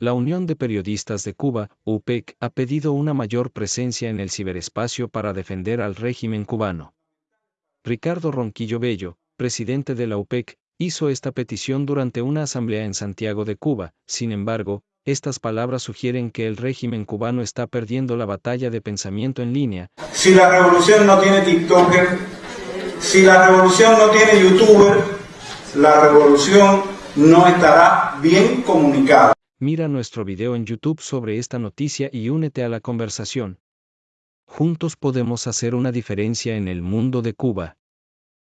la Unión de Periodistas de Cuba, UPEC, ha pedido una mayor presencia en el ciberespacio para defender al régimen cubano. Ricardo Ronquillo Bello, presidente de la UPEC, hizo esta petición durante una asamblea en Santiago de Cuba, sin embargo, estas palabras sugieren que el régimen cubano está perdiendo la batalla de pensamiento en línea. Si la revolución no tiene TikToker, si la revolución no tiene YouTuber, la revolución no estará bien comunicada. Mira nuestro video en YouTube sobre esta noticia y únete a la conversación. Juntos podemos hacer una diferencia en el mundo de Cuba.